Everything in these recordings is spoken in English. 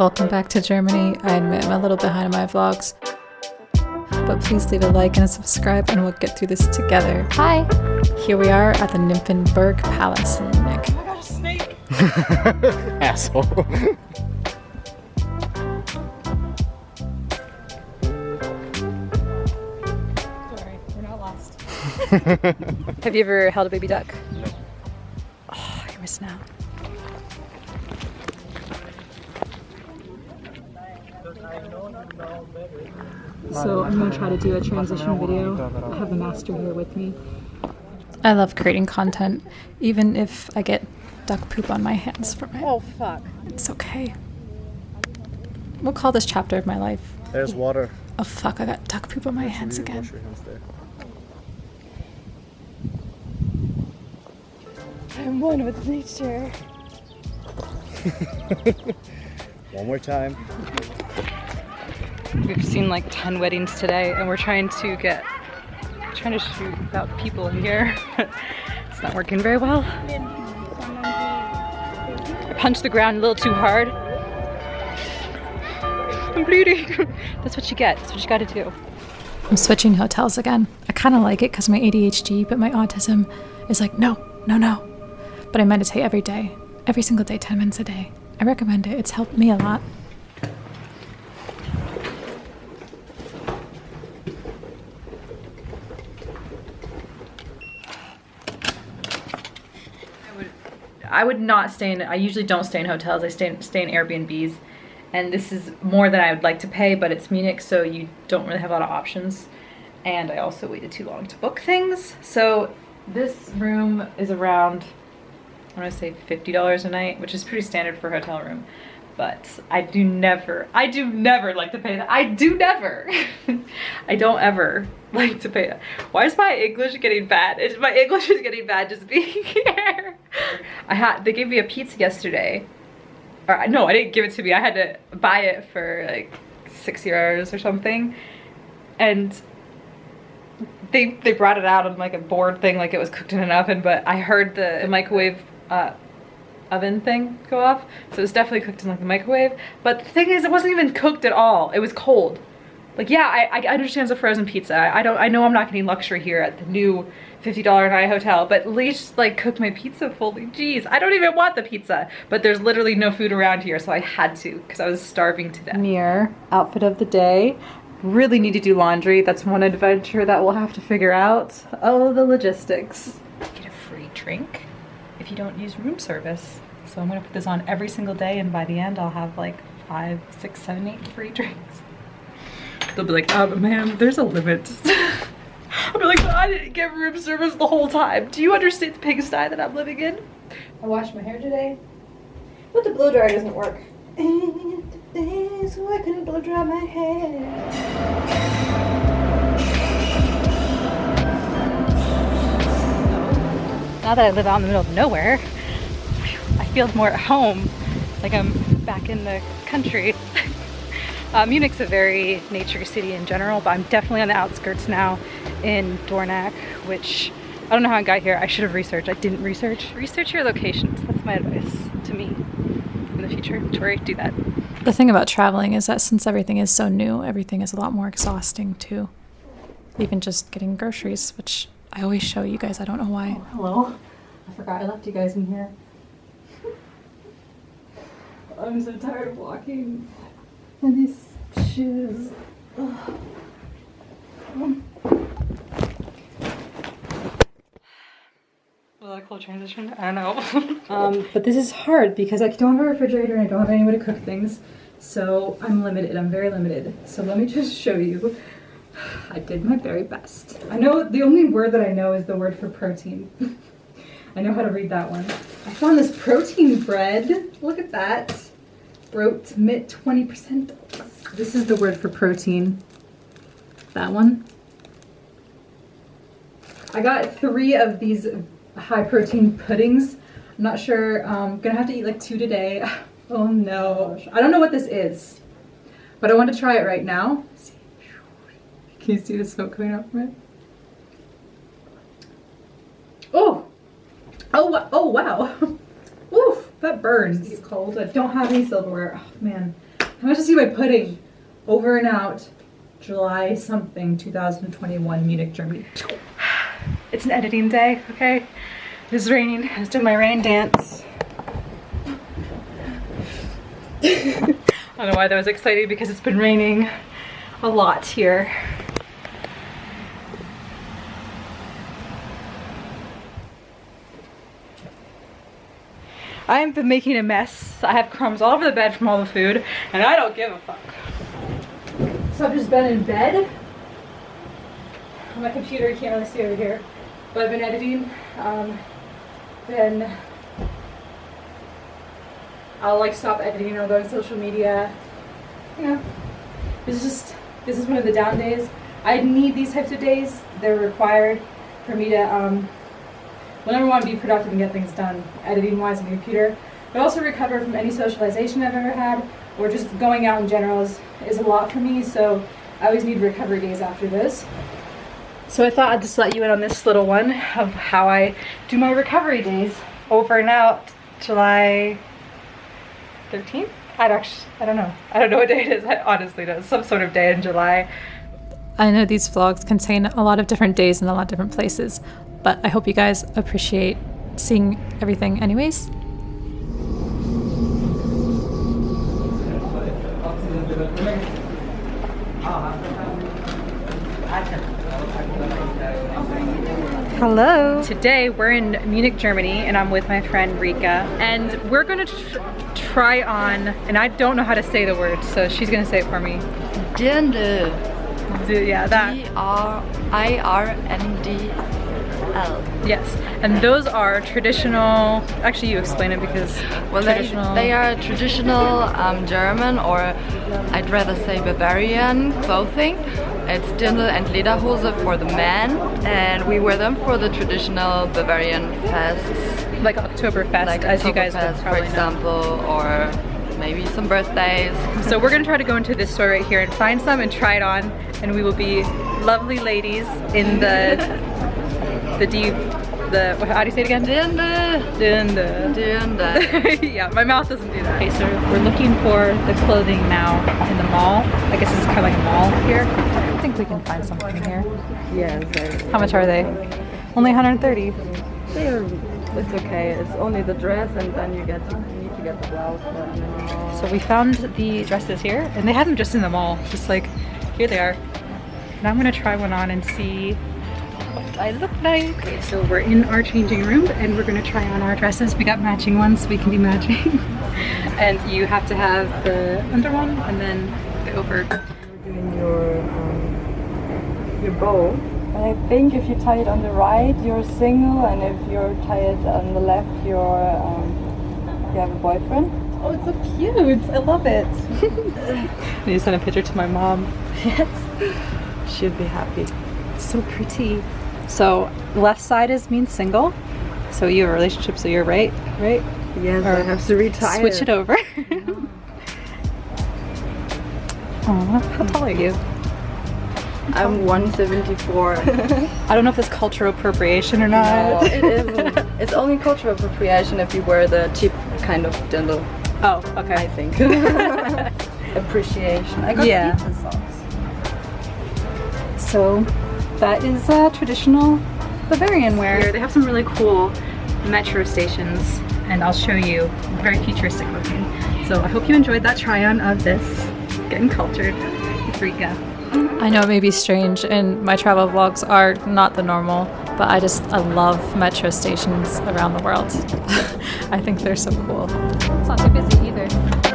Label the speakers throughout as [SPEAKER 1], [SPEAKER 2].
[SPEAKER 1] Welcome back to Germany. I admit I'm a little behind on my vlogs. But please leave a like and a subscribe and we'll get through this together.
[SPEAKER 2] Hi.
[SPEAKER 1] Here we are at the Nymphenburg Palace in Munich.
[SPEAKER 3] I got a snake.
[SPEAKER 4] Asshole.
[SPEAKER 1] Sorry, we're not lost. Have you ever held a baby duck? No. Oh, you're missing out. So I'm going to try to do a transition video. I have the master here with me. I love creating content, even if I get duck poop on my hands from it.
[SPEAKER 3] Oh fuck.
[SPEAKER 1] It's okay. We'll call this chapter of my life.
[SPEAKER 4] There's water.
[SPEAKER 1] Oh fuck, I got duck poop on my hands again.
[SPEAKER 4] hands.
[SPEAKER 3] I'm one with nature.
[SPEAKER 4] One more time.
[SPEAKER 3] We've seen like 10 weddings today and we're trying to get, trying to shoot without people in here. it's not working very well. I punched the ground a little too hard. I'm bleeding. That's what you get. That's what you gotta do.
[SPEAKER 1] I'm switching hotels again. I kind of like it because my ADHD, but my autism is like, no, no, no. But I meditate every day, every single day, 10 minutes a day. I recommend it. It's helped me a lot.
[SPEAKER 3] I would not stay in, I usually don't stay in hotels. I stay in, stay in Airbnbs. And this is more than I would like to pay, but it's Munich, so you don't really have a lot of options. And I also waited too long to book things. So this room is around, I want to say $50 a night, which is pretty standard for a hotel room. But I do never, I do never like to pay that. I do never. I don't ever like to pay that. Why is my English getting bad? It's, my English is getting bad just being here. I had, they gave me a pizza yesterday. Or no, I didn't give it to me. I had to buy it for like six euros or something. And they they brought it out on like a board thing like it was cooked in an oven, but I heard the microwave uh, oven thing go off. So it was definitely cooked in like the microwave. But the thing is, it wasn't even cooked at all. It was cold. Like, yeah, I, I understand it's a frozen pizza. I, don't, I know I'm not getting luxury here at the new $50 a night hotel, but at least like cook my pizza fully. Jeez, I don't even want the pizza, but there's literally no food around here, so I had to because I was starving to death. Mirror, outfit of the day. Really need to do laundry. That's one adventure that we'll have to figure out. Oh, the logistics. Get a free drink if you don't use room service. So I'm gonna put this on every single day and by the end I'll have like five, six, seven, eight free drinks. They'll be like, um, ma'am, there's a limit. I'll be like, I didn't get room service the whole time. Do you understand the pigsty that I'm living in?
[SPEAKER 5] I washed my hair today, but the blow dryer doesn't work. And so I couldn't blow dry my hair.
[SPEAKER 3] Now that I live out in the middle of nowhere, I feel more at home, like I'm back in the country. Uh, Munich's a very nature city in general, but I'm definitely on the outskirts now in Dornach, which I don't know how I got here. I should have researched. I didn't research. Research your locations. That's my advice to me in the future. Tori, do that.
[SPEAKER 1] The thing about traveling is that since everything is so new, everything is a lot more exhausting too. Even just getting groceries, which I always show you guys. I don't know why.
[SPEAKER 3] Hello. I forgot I left you guys in here. I'm so tired of walking in these shoes. Ugh. Was that a cool transition? I don't know. um, but this is hard because I don't have a refrigerator and I don't have anywhere to cook things. So I'm limited, I'm very limited. So let me just show you. I did my very best. I know the only word that I know is the word for protein. I know how to read that one. I found this protein bread. Look at that. Brote mit 20%. This is the word for protein. That one. I got three of these high protein puddings. I'm not sure. I'm gonna have to eat like two today. Oh no. I don't know what this is, but I want to try it right now. Can you see the smoke coming out from it? Oh! Oh, oh wow. Oof, that burns. It's cold. I don't have any silverware. Oh man. How much to see my pudding? Over and out. July something 2021 Munich, Germany. It's an editing day, okay? It's raining. I was doing my rain dance. I don't know why that was exciting because it's been raining a lot here. I've been making a mess. I have crumbs all over the bed from all the food, and I don't give a fuck. So I've just been in bed. On my computer, you can't really see over here, but I've been editing. Um, then I'll like stop editing or go to social media. You know, it's just this is one of the down days. I need these types of days. They're required for me to um, whenever I want to be productive and get things done, editing wise on the computer, but also recover from any socialization I've ever had or just going out in general is, is a lot for me. So I always need recovery days after this. So I thought I'd just let you in on this little one of how I do my recovery days over and out July 13th? I'd actually, I don't know. I don't know what day it is. I honestly don't. Some sort of day in July.
[SPEAKER 1] I know these vlogs contain a lot of different days and a lot of different places, but I hope you guys appreciate seeing everything anyways.
[SPEAKER 3] Hello. Today we're in Munich, Germany, and I'm with my friend Rika, and we're gonna tr try on, and I don't know how to say the word, so she's gonna say it for me.
[SPEAKER 2] Dirndl.
[SPEAKER 3] Yeah, that. Yes, and those are traditional, actually you explain it because
[SPEAKER 2] Well, they,
[SPEAKER 3] traditional.
[SPEAKER 2] they are traditional um, German or I'd rather say Bavarian clothing. It's Dirndl and Lederhose for the men and we wear them for the traditional Bavarian fests.
[SPEAKER 3] like Oktoberfest,
[SPEAKER 2] Like
[SPEAKER 3] as you guys would
[SPEAKER 2] Oktoberfest, for
[SPEAKER 3] probably know.
[SPEAKER 2] example, or maybe some birthdays.
[SPEAKER 3] So we're gonna try to go into this store right here and find some and try it on, and we will be lovely ladies in the the D the how do you say it again?
[SPEAKER 2] Dirndl.
[SPEAKER 3] In the
[SPEAKER 2] Dirndl.
[SPEAKER 3] yeah, my mouth doesn't do that. Okay, so we're looking for the clothing now in the mall. I guess this is kind of like a mall here.
[SPEAKER 1] I think we can find something here.
[SPEAKER 2] Yes,
[SPEAKER 1] How much are they? Only 130.
[SPEAKER 2] they're, it's okay. It's only the dress and then you get you need to get the blouse. But,
[SPEAKER 3] So we found the dresses here, and they had them just in the mall. Just like, here they are. And I'm gonna try one on and see what I look like. Okay, so we're in our changing room, and we're gonna try on our dresses. We got matching ones, so we can be matching. and you have to have the under one, and then the over.
[SPEAKER 6] You're doing your um, your bow. And I think if you tie it on the right, you're single, and if you're tied on the left, you're um, you have a boyfriend.
[SPEAKER 3] Oh, it's so cute! I love it. I need to send a picture to my mom.
[SPEAKER 6] Yes, She'd be happy.
[SPEAKER 3] It's so pretty. So left side is means single. So you have a relationship, so you're right, right?
[SPEAKER 6] Yes,
[SPEAKER 3] Or
[SPEAKER 6] I have to retire.
[SPEAKER 3] Switch it over. Aw, how tall are you?
[SPEAKER 6] I'm 174.
[SPEAKER 3] I don't know if it's cultural appropriation or
[SPEAKER 6] no,
[SPEAKER 3] not.
[SPEAKER 6] it isn't. It's only cultural appropriation if you wear the cheap kind of dirndl.
[SPEAKER 3] oh, okay.
[SPEAKER 6] I think. Appreciation. I got
[SPEAKER 3] Yeah.
[SPEAKER 6] pizza sauce.
[SPEAKER 3] So that is uh, traditional Bavarian wear. They have some really cool metro stations and I'll show you very futuristic looking. So I hope you enjoyed that try on of this Getting Cultured with Rika.
[SPEAKER 1] I know it may be strange, and my travel vlogs are not the normal, but I just I love metro stations around the world. I think they're so cool. It's not too busy either.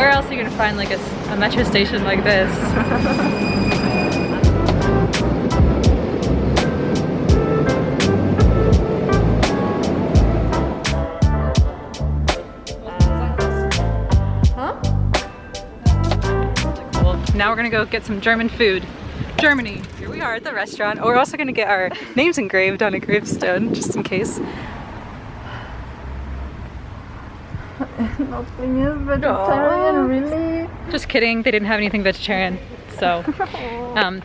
[SPEAKER 3] Where else are you gonna find like a metro station like this? Now we're gonna go get some German food. Germany. Here we are at the restaurant. Oh, we're also gonna get our names engraved on a gravestone, just in case.
[SPEAKER 6] Nothing is vegetarian, really?
[SPEAKER 3] Just kidding. They didn't have anything vegetarian. So, um,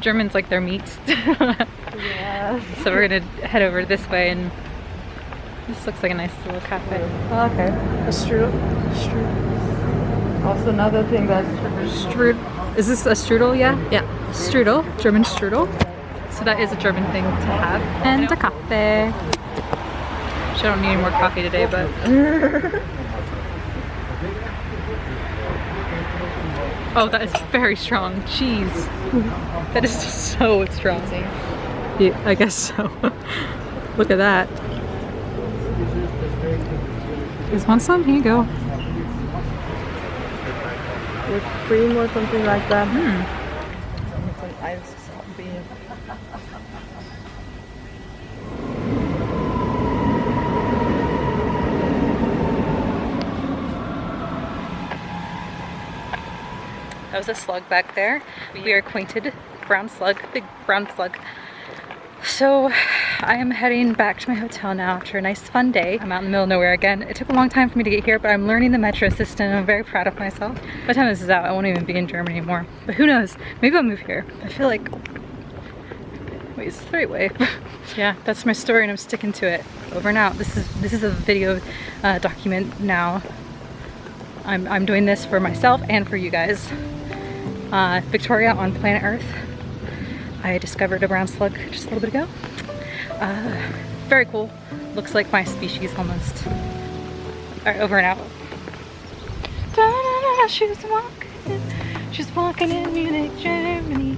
[SPEAKER 3] Germans like their meat.
[SPEAKER 6] Yes.
[SPEAKER 3] so we're gonna head over this way and This looks like a nice little cafe.
[SPEAKER 6] Oh, okay.
[SPEAKER 3] A strudel. Strudel.
[SPEAKER 6] Also another thing that's
[SPEAKER 3] Strudel. Is this a strudel? Yeah? Yeah. Strudel. German strudel. So that is a German thing to have. And a cafe. Which I don't need any more coffee today, but. oh, that is very strong. Cheese. That is just so strong. Yeah, I guess so. Look at that. You guys want some? Here you go.
[SPEAKER 6] with cream or something like that.
[SPEAKER 3] Hmm.
[SPEAKER 6] With some ice beer.
[SPEAKER 3] That was a slug back there. We are acquainted. Brown slug, big brown slug. So I am heading back to my hotel now after a nice fun day. I'm out in the middle of nowhere again. It took a long time for me to get here, but I'm learning the metro system I'm very proud of myself. By the time this is out, I won't even be in Germany anymore. But who knows? Maybe I'll move here. I feel like, wait, it's the right way. yeah, that's my story and I'm sticking to it. Over and out. This is, this is a video uh, document now. I'm, I'm doing this for myself and for you guys. Uh, Victoria on planet Earth. I discovered a brown slug just a little bit ago. Uh, very cool. Looks like my species almost. Alright, over and out. Da-da-da, She's walking, she's walking in Munich, Germany.